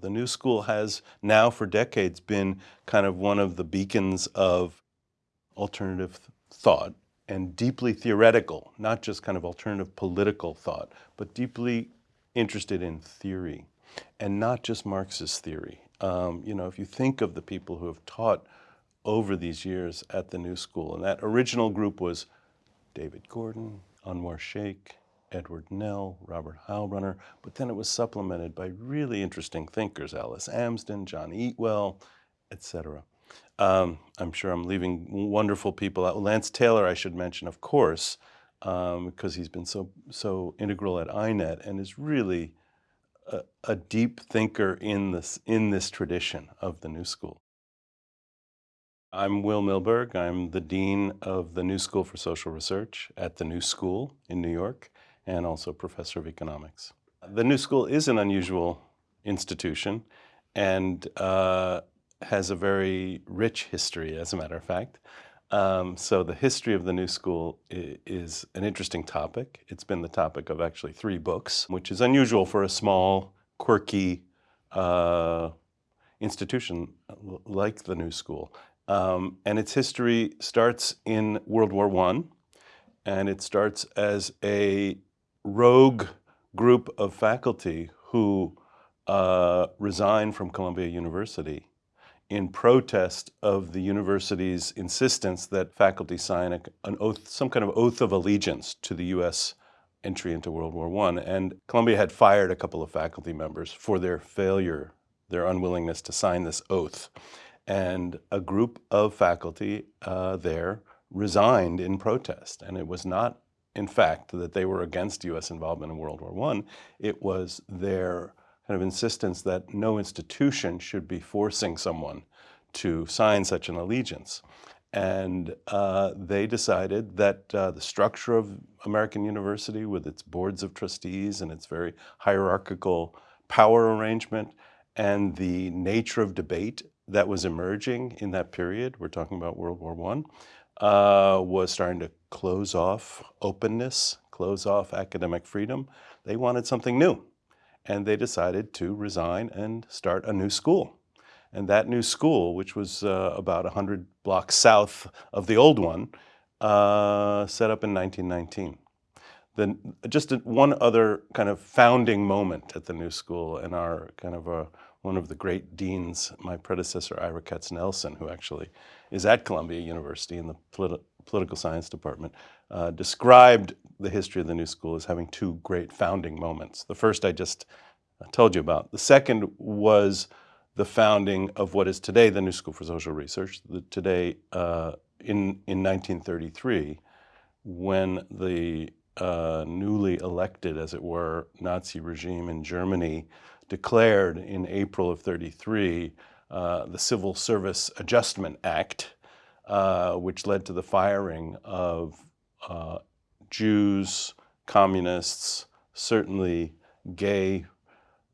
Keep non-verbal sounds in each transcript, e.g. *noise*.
The New School has now for decades been kind of one of the beacons of alternative thought and deeply theoretical, not just kind of alternative political thought, but deeply interested in theory and not just Marxist theory. Um, you know, if you think of the people who have taught over these years at the New School, and that original group was David Gordon, Anwar Shaikh, Edward Nell, Robert Heilbroner, but then it was supplemented by really interesting thinkers, Alice Amsden, John Eatwell, etc. Um, I'm sure I'm leaving wonderful people out. Lance Taylor, I should mention, of course, um, because he's been so so integral at INET and is really a, a deep thinker in this in this tradition of the New School. I'm Will Milberg. I'm the Dean of the New School for Social Research at the New School in New York and also Professor of Economics. The New School is an unusual institution and uh, has a very rich history, as a matter of fact. Um, so the history of the New School is an interesting topic. It's been the topic of actually three books, which is unusual for a small, quirky uh, institution like the New School. Um, and its history starts in World War I, and it starts as a rogue group of faculty who uh, resigned from Columbia University in protest of the university's insistence that faculty sign a, an oath, some kind of oath of allegiance to the U.S. entry into World War I. And Columbia had fired a couple of faculty members for their failure, their unwillingness to sign this oath. And a group of faculty uh, there resigned in protest. And it was not in fact, that they were against U.S. involvement in World War I. It was their kind of insistence that no institution should be forcing someone to sign such an allegiance. And uh, they decided that uh, the structure of American University with its boards of trustees and its very hierarchical power arrangement and the nature of debate that was emerging in that period, we're talking about World War I, uh, was starting to close off openness, close off academic freedom. They wanted something new. And they decided to resign and start a new school. And that new school, which was uh, about 100 blocks south of the old one, uh, set up in 1919. Then just one other kind of founding moment at the new school and our kind of a, one of the great deans, my predecessor, Ira Katznelson, who actually is at Columbia University in the politi political science department, uh, described the history of the new school as having two great founding moments. The first I just told you about. The second was the founding of what is today the New School for Social Research, the, today uh, in, in 1933, when the uh, newly elected, as it were, Nazi regime in Germany declared in April of 33 uh, the Civil Service Adjustment Act, uh, which led to the firing of uh, Jews, communists, certainly gay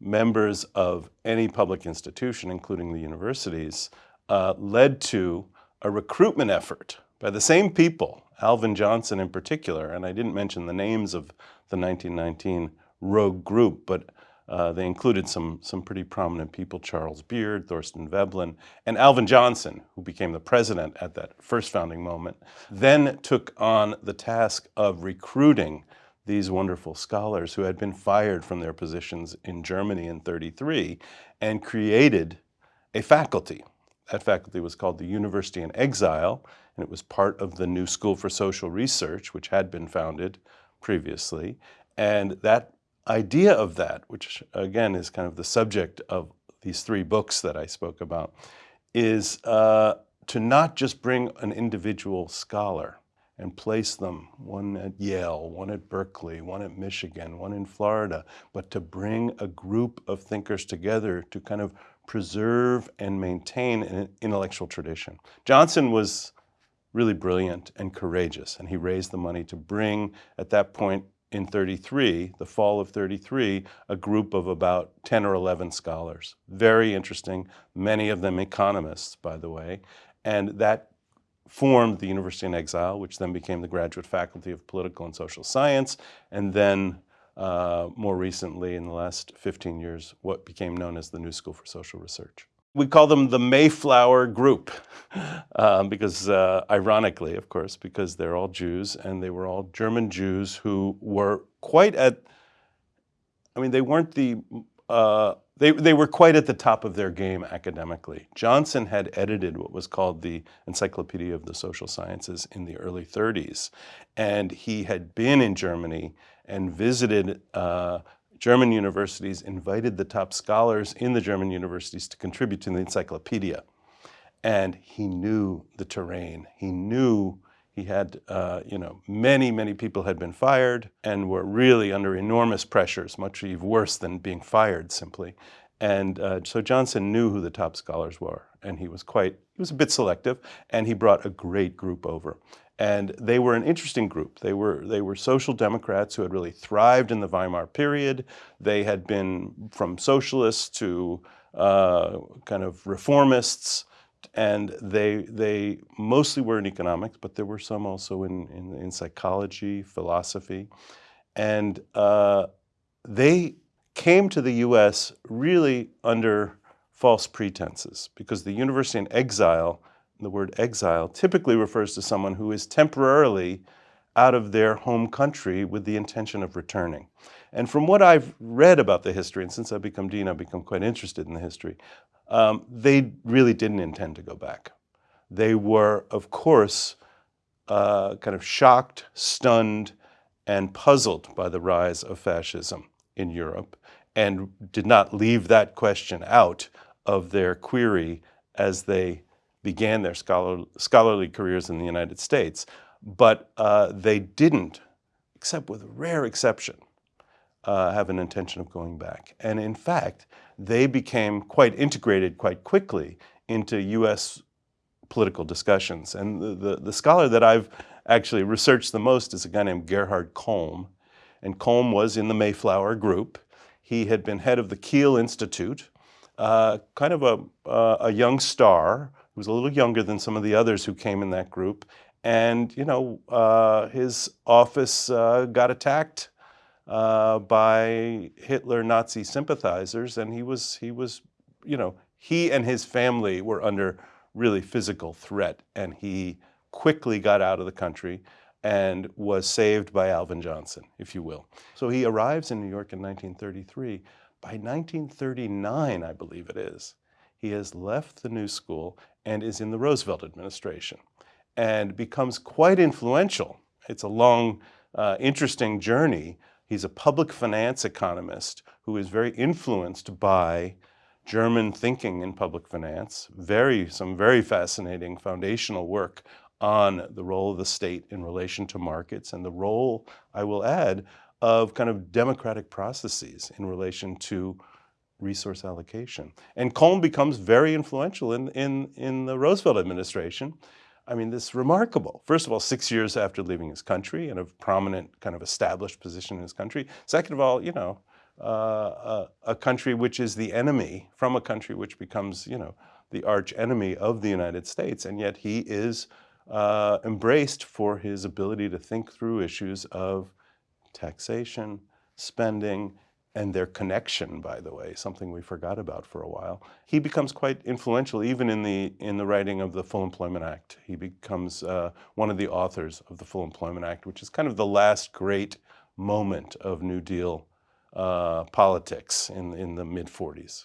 members of any public institution, including the universities, uh, led to a recruitment effort by the same people, Alvin Johnson in particular, and I didn't mention the names of the 1919 rogue group, but uh, they included some, some pretty prominent people, Charles Beard, Thorstein Veblen, and Alvin Johnson, who became the president at that first founding moment, then took on the task of recruiting these wonderful scholars who had been fired from their positions in Germany in 33 and created a faculty. That faculty was called the University in Exile, and it was part of the New School for Social Research, which had been founded previously. And that idea of that, which again is kind of the subject of these three books that I spoke about, is uh, to not just bring an individual scholar and place them, one at Yale, one at Berkeley, one at Michigan, one in Florida, but to bring a group of thinkers together to kind of preserve and maintain an intellectual tradition. Johnson was really brilliant and courageous, and he raised the money to bring, at that point, in 33, the fall of 33, a group of about 10 or 11 scholars. Very interesting, many of them economists, by the way. And that formed the University in Exile, which then became the Graduate Faculty of Political and Social Science, and then uh, more recently, in the last 15 years, what became known as the New School for Social Research. We call them the Mayflower Group um, *laughs* because, uh, ironically, of course, because they're all Jews and they were all German Jews who were quite at, I mean, they weren't the uh, they, they were quite at the top of their game academically. Johnson had edited what was called the Encyclopedia of the Social Sciences in the early 30s. And he had been in Germany and visited uh, German universities, invited the top scholars in the German universities to contribute to the encyclopedia. And he knew the terrain. He knew he had, uh, you know, many, many people had been fired and were really under enormous pressures, much even worse than being fired simply. And uh, so Johnson knew who the top scholars were, and he was quite, he was a bit selective, and he brought a great group over. And they were an interesting group. They were, they were social democrats who had really thrived in the Weimar period. They had been from socialists to uh, kind of reformists, and they, they mostly were in economics, but there were some also in, in, in psychology, philosophy. And uh, they came to the US really under false pretenses because the university in exile, the word exile, typically refers to someone who is temporarily out of their home country with the intention of returning. And from what I've read about the history, and since I've become dean, I've become quite interested in the history, um, they really didn't intend to go back. They were, of course, uh, kind of shocked, stunned, and puzzled by the rise of fascism in Europe and did not leave that question out of their query as they began their scholar, scholarly careers in the United States. But uh, they didn't, except with a rare exception, uh, have an intention of going back. And in fact, they became quite integrated quite quickly into US political discussions. And the, the, the, scholar that I've actually researched the most is a guy named Gerhard Colm. And Colm was in the Mayflower group. He had been head of the Kiel Institute, uh, kind of a, uh, a young star who was a little younger than some of the others who came in that group. And, you know, uh, his office uh, got attacked uh, by Hitler Nazi sympathizers, and he was, he was, you know, he and his family were under really physical threat, and he quickly got out of the country and was saved by Alvin Johnson, if you will. So he arrives in New York in 1933. By 1939, I believe it is, he has left the New School and is in the Roosevelt administration and becomes quite influential. It's a long, uh, interesting journey, He's a public finance economist who is very influenced by German thinking in public finance, very, some very fascinating foundational work on the role of the state in relation to markets and the role, I will add, of kind of democratic processes in relation to resource allocation. And Colm becomes very influential in, in, in the Roosevelt administration I mean, this is remarkable. First of all, six years after leaving his country in a prominent kind of established position in his country. Second of all, you know, uh, a, a, country which is the enemy from a country which becomes, you know, the arch enemy of the United States. And yet he is uh, embraced for his ability to think through issues of taxation, spending, and their connection, by the way, something we forgot about for a while. He becomes quite influential even in the, in the writing of the Full Employment Act. He becomes uh, one of the authors of the Full Employment Act, which is kind of the last great moment of New Deal uh, politics in, in the mid-40s.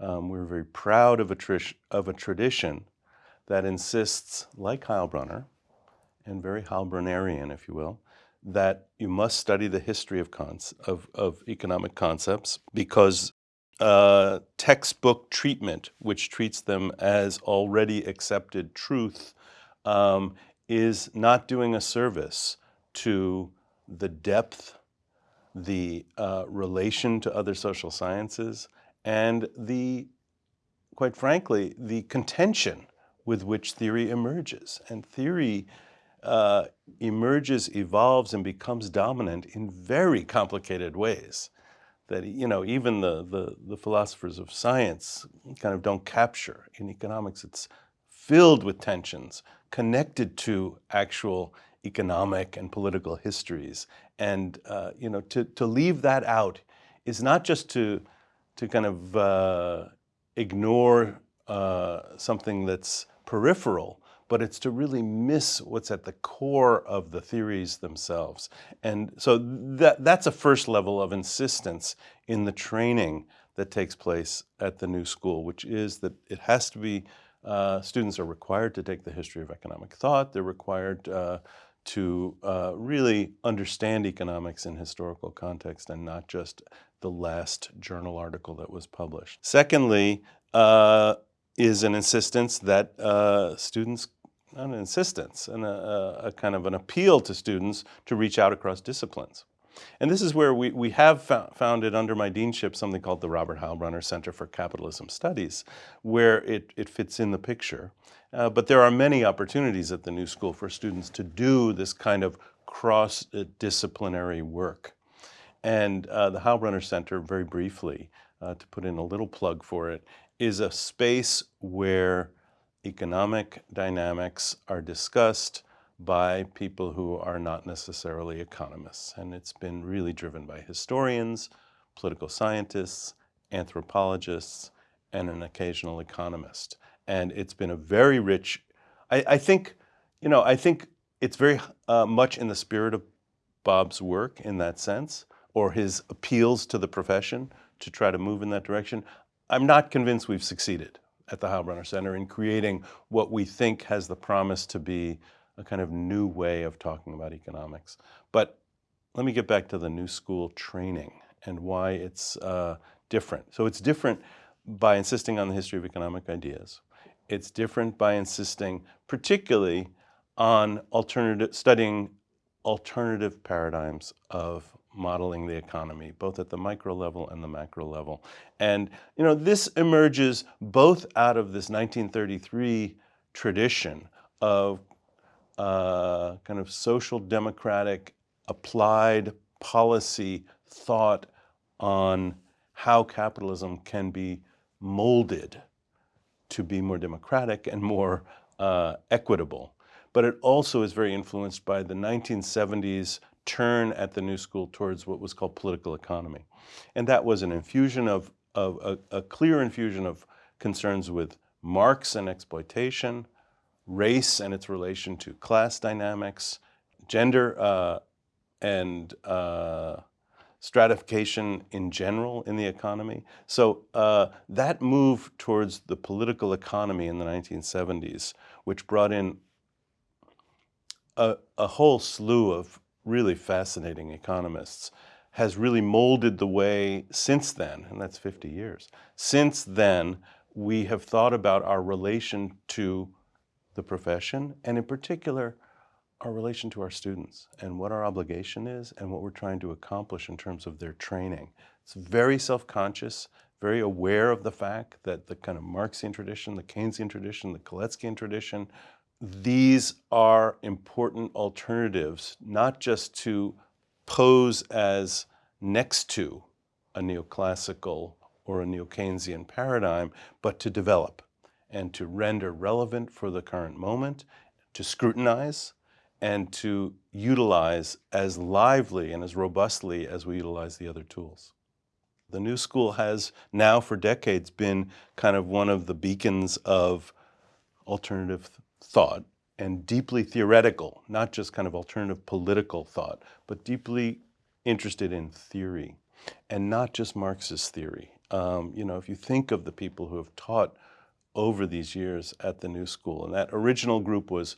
Um, we're very proud of a, of a tradition that insists, like Heilbroner, and very Heilbronerian, if you will, that you must study the history of, of, of economic concepts because uh, textbook treatment, which treats them as already accepted truth, um, is not doing a service to the depth, the uh, relation to other social sciences, and the, quite frankly, the contention with which theory emerges. And theory uh, emerges, evolves, and becomes dominant in very complicated ways that, you know, even the, the, the philosophers of science kind of don't capture. In economics, it's filled with tensions connected to actual economic and political histories And uh, you know, to, to leave that out is not just to, to kind of uh, ignore uh, something that's peripheral, but it's to really miss what's at the core of the theories themselves. And so that, that's a first level of insistence in the training that takes place at the new school, which is that it has to be, uh, students are required to take the history of economic thought. They're required uh, to uh, really understand economics in historical context and not just the last journal article that was published. Secondly, uh, is an insistence that uh, students, an insistence, and a, a, kind of an appeal to students to reach out across disciplines. And this is where we, we have founded under my deanship something called the Robert Heilbroner Center for Capitalism Studies, where it, it fits in the picture. Uh, but there are many opportunities at the New School for students to do this kind of cross-disciplinary work. And uh, the Heilbroner Center, very briefly, uh, to put in a little plug for it, is a space where economic dynamics are discussed by people who are not necessarily economists. And it's been really driven by historians, political scientists, anthropologists, and an occasional economist. And it's been a very rich, I, I think, you know, I think it's very uh, much in the spirit of Bob's work in that sense, or his appeals to the profession to try to move in that direction. I'm not convinced we've succeeded at the Heilbroner Center in creating what we think has the promise to be a kind of new way of talking about economics. But let me get back to the new school training and why it's uh, different. So it's different by insisting on the history of economic ideas. It's different by insisting particularly on alternative, studying alternative paradigms of modeling the economy, both at the micro level and the macro level. And you know, this emerges both out of this 1933 tradition of uh, kind of social democratic applied policy thought on how capitalism can be molded to be more democratic and more uh, equitable. But it also is very influenced by the 1970s turn at the New School towards what was called political economy. And that was an infusion of, of a, a clear infusion of concerns with Marx and exploitation, race and its relation to class dynamics, gender uh, and uh, stratification in general in the economy. So uh, that move towards the political economy in the 1970s, which brought in a, a whole slew of really fascinating economists, has really molded the way since then, and that's 50 years, since then we have thought about our relation to the profession and in particular our relation to our students and what our obligation is and what we're trying to accomplish in terms of their training. It's very self-conscious, very aware of the fact that the kind of Marxian tradition, the Keynesian tradition, the Kautskyan tradition, these are important alternatives, not just to pose as next to a neoclassical or a neo-Keynesian paradigm, but to develop and to render relevant for the current moment, to scrutinize, and to utilize as lively and as robustly as we utilize the other tools. The New School has now for decades been kind of one of the beacons of alternative thought and deeply theoretical, not just kind of alternative political thought, but deeply interested in theory and not just Marxist theory. Um, you know, if you think of the people who have taught over these years at the New School, and that original group was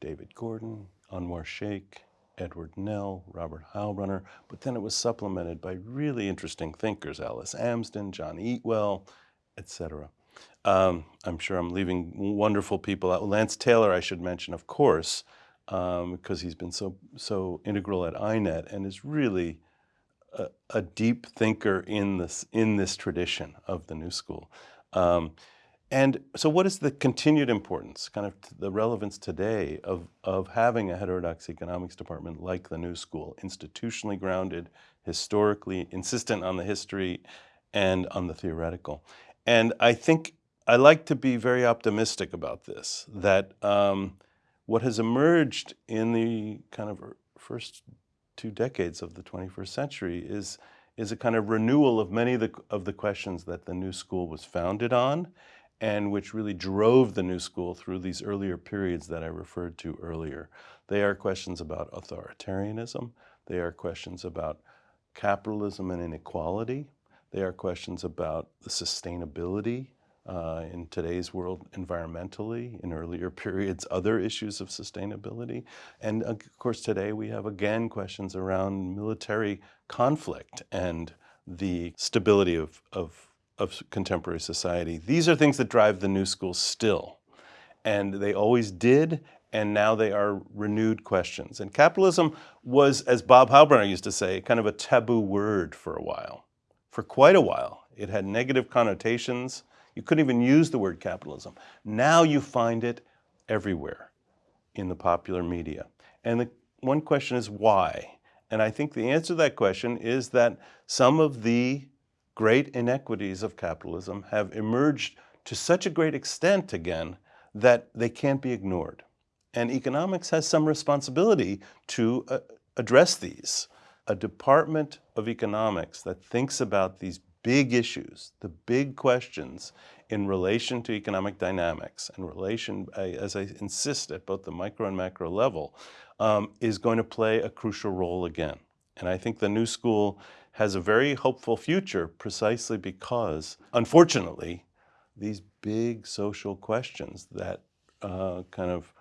David Gordon, Anwar Shaikh, Edward Nell, Robert Heilbroner, but then it was supplemented by really interesting thinkers, Alice Amsden, John Eatwell, etc. Um, I'm sure I'm leaving wonderful people out. Lance Taylor, I should mention, of course, um, because he's been so so integral at INET and is really a, a, deep thinker in this in this tradition of the New School. Um, and so what is the continued importance, kind of the relevance today of, of having a heterodox economics department like the New School, institutionally grounded, historically, insistent on the history and on the theoretical? And I think I like to be very optimistic about this, that um, what has emerged in the kind of first two decades of the 21st century is, is a kind of renewal of many of the, of the questions that the New School was founded on and which really drove the New School through these earlier periods that I referred to earlier. They are questions about authoritarianism. They are questions about capitalism and inequality. They are questions about the sustainability uh, in today's world environmentally, in earlier *laughs* periods, other issues of sustainability. And of course, today we have again questions around military conflict and the stability of, of, of contemporary society. These are things that drive the new school still. And they always did, and now they are renewed questions. And capitalism was, as Bob Heilbroner used to say, kind of a taboo word for a while. For quite a while. It had negative connotations. You couldn't even use the word capitalism. Now you find it everywhere in the popular media. And the one question is why? And I think the answer to that question is that some of the great inequities of capitalism have emerged to such a great extent again that they can't be ignored. And economics has some responsibility to uh, address these. A department of economics that thinks about these big issues, the big questions in relation to economic dynamics and relation, as I insist, at both the micro and macro level, um, is going to play a crucial role again. And I think the new school has a very hopeful future precisely because, unfortunately, these big social questions that uh, kind of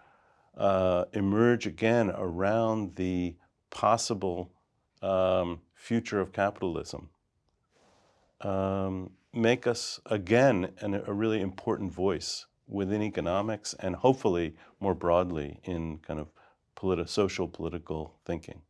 uh, emerge again around the possible um, future of capitalism um, make us again an, a really important voice within economics and hopefully more broadly in kind of politi social political thinking.